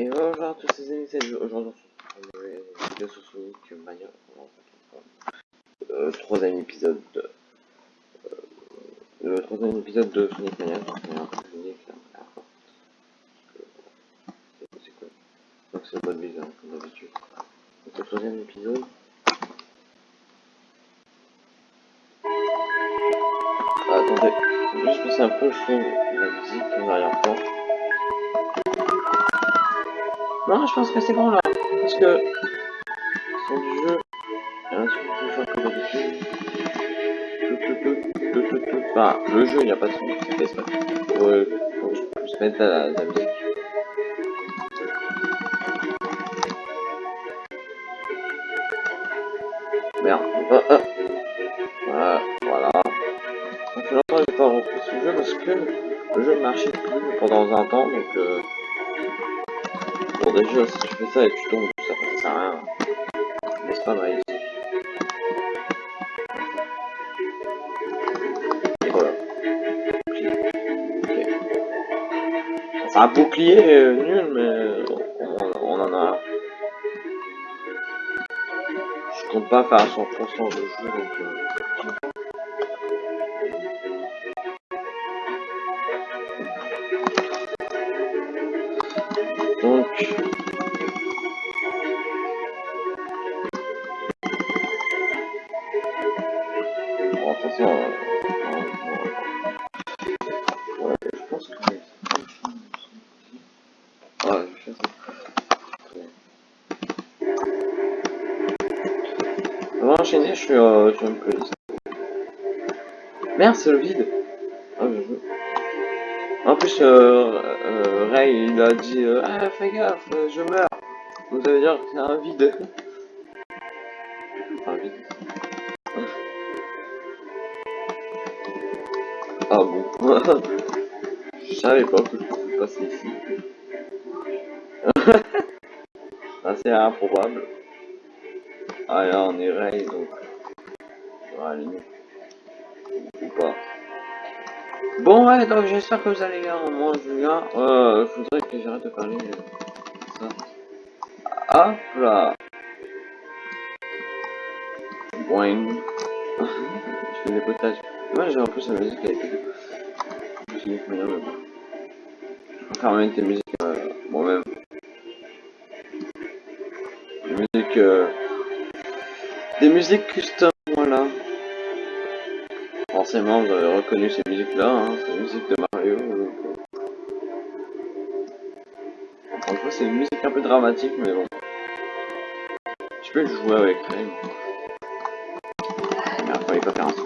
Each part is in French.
Et bonjour à tous les amis, c'est aujourd'hui on est vidéo sur Sonic Mania. Euh, troisième épisode de. Euh, le troisième épisode de Sonic Mania. Donc, on est un peu Sonic là. C'est quoi? Donc c'est le mode bizarre comme d'habitude. Donc le troisième épisode. Attendez, je juste passer un peu son de la musique en arrière-plan. Non, je pense que c'est bon là. Parce que le son du jeu tout, tout. Enfin, le jeu, il n'y a pas de son, c'est. Faut, euh, faut que je puisse mettre la, la musique. Merde. Ah, ah. Voilà, voilà. Ça fait j'ai pas repris ce jeu parce que le jeu ne marchait plus pendant un temps, donc euh, Bon déjà si tu fais ça et tu tombes, ça, sert à rien. Mais c'est pas vrai ici. Et voilà. Bouclier. Ok. C'est un bouclier euh, nul mais on, on, en a. Je compte pas faire à 100% de jeu donc euh... je fais ça. On va enchaîner, je suis, euh, je suis un peu. Merde, c'est le vide. Ah, je. En plus, euh, euh, Ray, il a dit euh, Ah, fais gaffe, je meurs. Donc ça veut dire que c'est un vide. un vide. Ah bon. je savais pas que je pouvais passer ici. Assez improbable. Ah on est Ray, donc. Ou pas. Bon ouais, donc j'espère que vous allez bien, moi Julien, euh, je voudrais que j'arrête de parler ça. Hop là Boing Je fais des potages. Moi j'ai en plus la musique avec Je. Je préfère mettre des musiques Des musiques custom, voilà forcément vous avez reconnu ces musiques là, hein, c'est la musique de Mario. Encore une fois c'est une musique un peu dramatique mais bon. Je peux jouer avec. Mais fallait pas faire un son.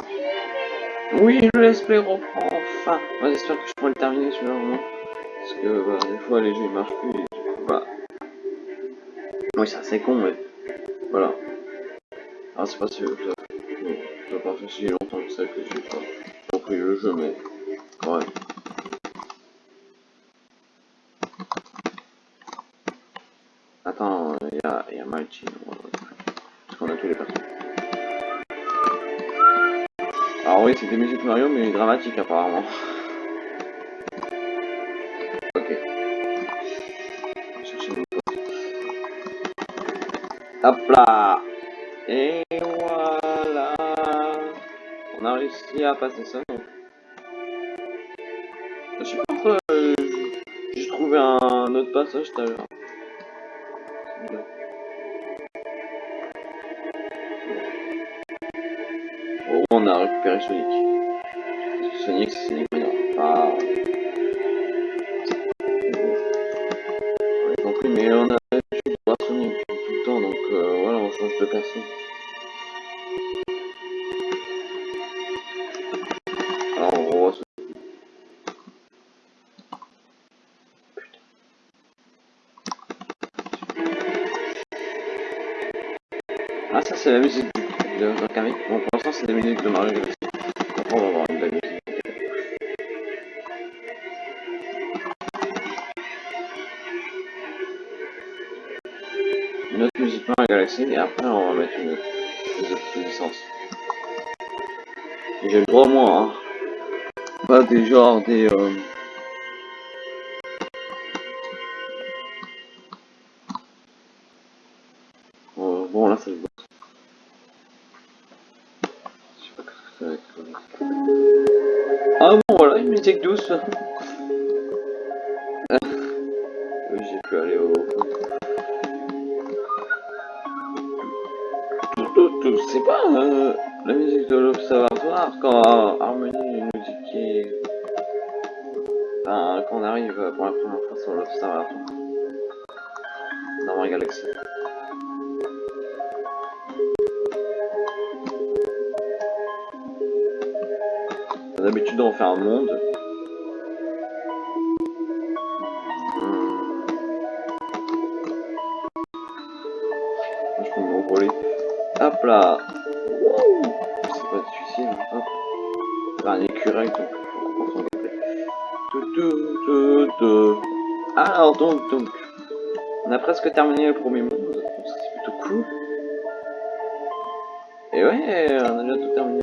Oui le let's play reprend enfin. J'espère que je pourrai le terminer celui-là. Parce que bah, des fois les jeux ils marchent plus et bah. Oui c'est assez con mais voilà. Ah c'est pas sûr ça pas fait si longtemps que ça que j'ai pas compris le jeu, mais quand même. Attends, il y a, y a Mighty, parce qu'on a tous les personnages. Alors oui, c'est des musiques Mario, mais dramatiques apparemment. Hop là Et voilà on a réussi à passer ça. Donc. Je sais pas pourquoi euh, j'ai trouvé un autre passage tout à l'heure. Bon, on a récupéré Sonic. Sonic, c'est Sonic. Ah. On a c'est la musique de Rakami. Bon pour l'instant c'est la musique de Mario Galaxy. Après on va avoir une belle musique. Une autre musique Mario Galaxy et après on va mettre une autre, une licence. J'ai le droit moi hein. Pas des genres des euh... musique douce. J'ai pu aller au C'est pas euh, la musique de l'observatoire quand Harmonie nous dit qu'il enfin, quand on arrive pour la première fois sur l'observatoire dans ma galaxie. D'habitude on fait un monde. Je peux m'envoler. Hop là C'est pas difficile. C'est un écureuil donc Alors donc, donc. On a presque terminé le premier monde. C'est plutôt cool. Et ouais, on a déjà tout terminé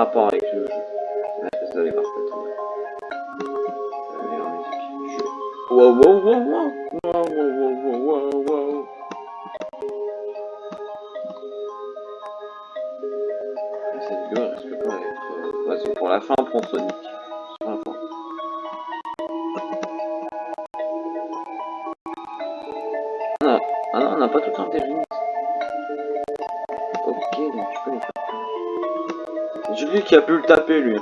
rapport avec le jeu. Je... Wow, wow, wow, wow. Wow, wow, wow, wow, wow. Cette vidéo risque pas d'être... Ouais, c'est pour la fin, Sonic. Pour la fin. Ah, non, on n'a pas tout le temps des limites. C'est Julie qui a pu le taper, lui.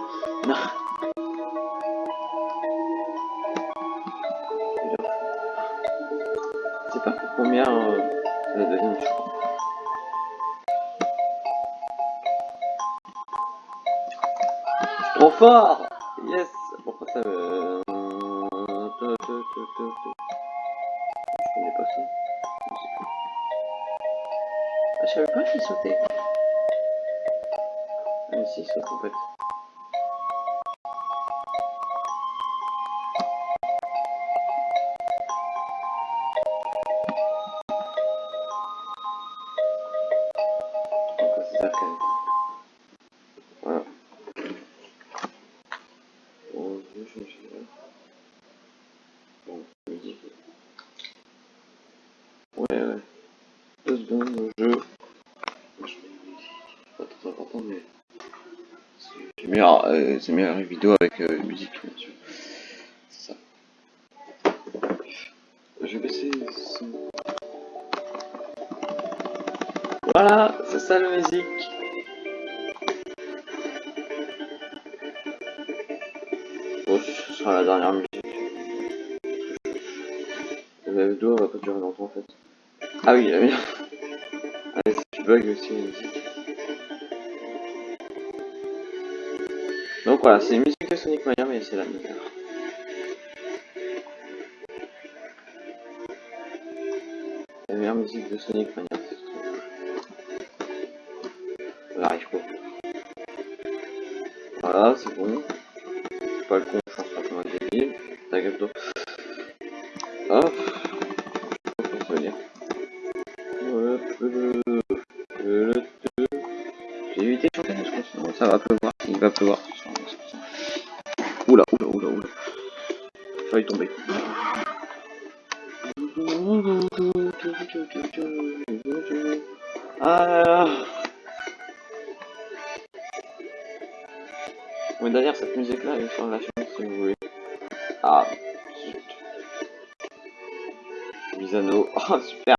C'est pas combien euh, la deuxième, je crois. Trop fort Yes Pourquoi ça me... Je connais pas ça. Je. Ah, je savais pas qu'il sautait. Ah, mais si, il saute en fait. C'est meilleur, euh, c'est meilleur une vidéo avec euh, musique, bien sûr. Ça. Je vais baisser son. Voilà, c'est ça la musique. Bon, ce sera la dernière musique. La vidéo va pas durer longtemps en fait. Ah oui, la merde. Allez, si tu bugs aussi la musique. Voilà, c'est une musique de Sonic Mania, mais c'est la meilleure. La meilleure musique de Sonic Mania, c'est ce truc. On arrive pas. Voilà, c'est bon. Pas le con, je pense pas comme un débile. D'eau. Hop. J'ai évité de chanter, pense, sinon ça va pleuvoir. Il va pleuvoir. Oula, oula, oula, oula. J'ai failli tomber. Ah Oui, d'ailleurs, cette musique-là est sur la chaîne si vous voulez. Ah, zut. Misano. Oh, super.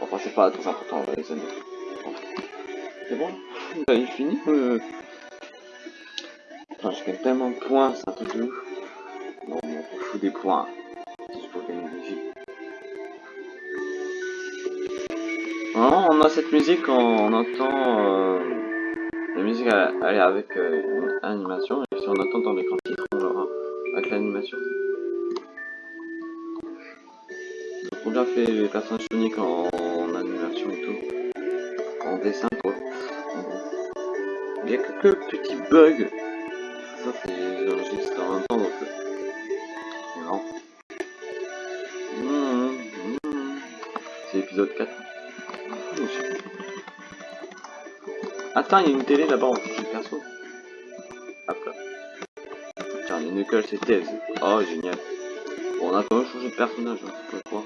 Enfin, c'est pas très important, les anneaux. C'est bon? Bah, il finit euh... Putain, je gagne tellement de points, c'est un truc mais on fout des points. C'est juste pour gagner des vies. On a cette musique, on, on entend... Euh... La musique, elle, est avec euh, une animation, et si on attend dans l'écran titre, on l'aura avec l'animation. On a fait les personnages Sonic en, en animation et tout. En dessin, quoi. Il y a quelques petits bugs. Ça, c'est enregistré en même temps, donc. C'est marrant. Mmh, mmh. C'est l'épisode 4. Oh, shit. Attends, il y a une télé là-bas en le perso. incarner Knuckles et Tails. Oh, génial. Bon, on a quand même changé de personnage, hein, je sais pas quoi.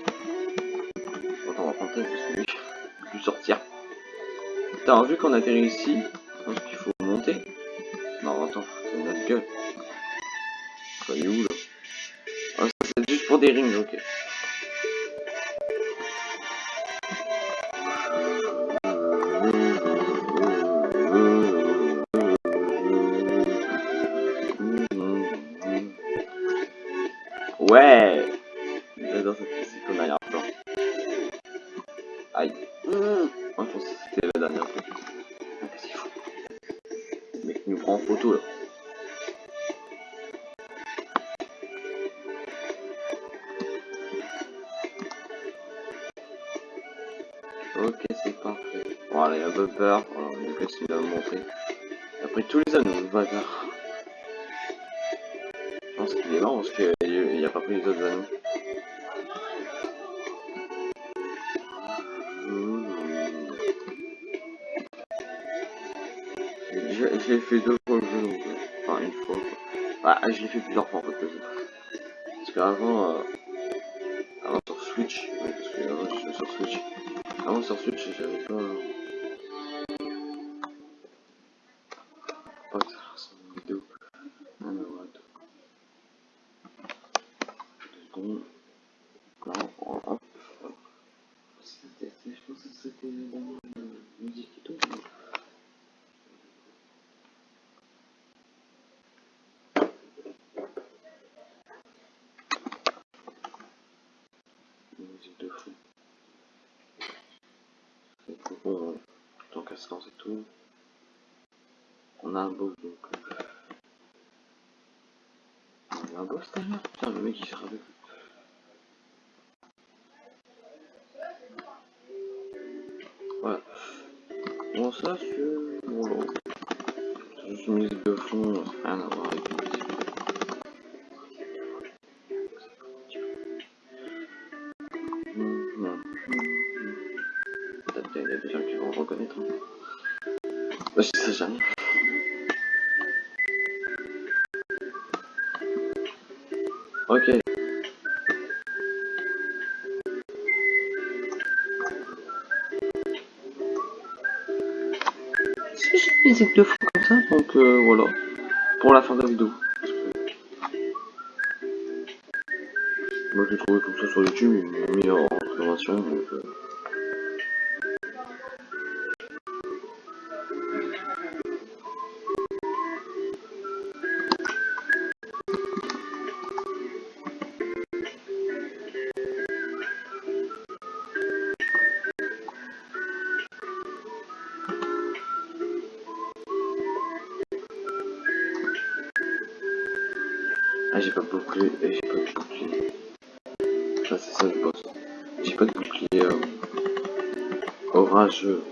Attends, on va prendre Tails parce que lui, sortir. Putain, vu qu'on atterrit ici, je pense qu'il faut monter. Non, attends, c'est notre gueule. Ça est où là Ah, ça c'est juste pour des rings, ok. Ouais parfait. Voilà, il y a un peu peur. Alors, il va me montrer. Après tous les anneaux, le bâtard. Je pense qu'il est mort parce qu'il n'y a pas pris les autres anneaux. L'ai fait deux fois le jeu, euh, enfin une fois. Ah, je l'ai fait plusieurs fois en fait. Parce qu'avant, euh, avant sur Switch, parce que avant suis sur Switch. Avant sur Switch, j'avais. Pas que ça ressemble à une vidéo. Non mais what. Deux secondes. Là, hop. hop. C'était, je pense que c'était la musique et tout. musique de fou. Et bon, tant qu'à se lancer tout, on a un boss donc. Euh... On a un boss d'ailleurs Putain, le mec il s'est ravé. Voilà. Bon, ça c'est. Je sais jamais. Ok. C'est juste une musique de fou comme ça, donc euh, voilà. Pour la fin de la vidéo. Moi j'ai trouvé comme ça sur YouTube, m'ont mis en information, donc... Euh... Ah j'ai pas de bouclier, et j'ai pas de bouclier. Ah c'est ça le boss. J'ai pas de bouclier euh, orageux.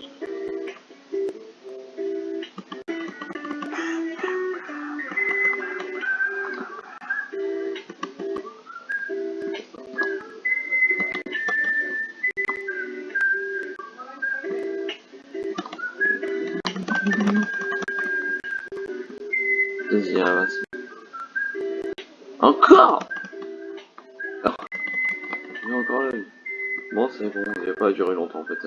C'est bon, il n'a pas duré longtemps en fait.